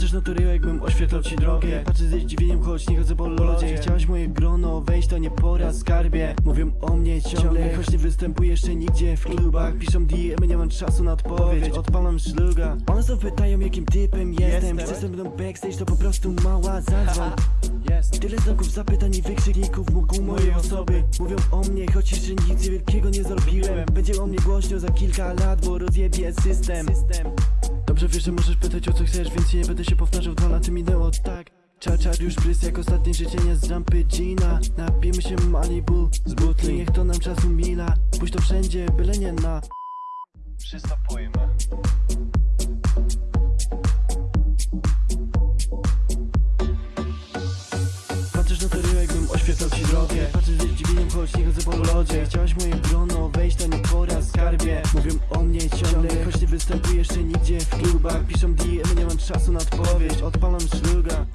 Patrzysz na to ryjo, jakbym oświetlał ci drogę. Patrzę ze zdziwieniem, choć nie chodzę po lodzie. Chciałaś moje grono, wejść to nie pora, skarbie. Mówią o mnie ciągle, choć nie występuję jeszcze nigdzie w klubach. Piszą DM, nie mam czasu na odpowiedź, odpalam szluga. One znów pytają, jakim typem jestem. Chcesz ze mną backstage, to po prostu mała zadzwoń. Tyle znaków zapytań i wykrzykników wokół mojej osoby. Mówią o mnie, choć jeszcze nic wielkiego nie zrobiłem. Będzie o mnie głośno za kilka lat, bo rozjebie system Dobrze wiesz, że możesz pytać o co chcesz, więc nie będę się powtarzał Dwa lata minęło, tak. Czar, czar już prys jak ostatnie życzenia z rampy Gina. Napijmy się Malibu z butli Niech to nam czasu mila Pójdź to wszędzie, byle nie na Przystopujmy. Patrzysz na to jakbym oświetlał ci drogę. Patrzysz ze zdziwieniem, choć nie chodzę po lodzie. Chciałaś moje grono, wejść to nie występuję jeszcze nigdzie. W klubach Piszą DM, nie mam czasu na odpowiedź, odpalam szluga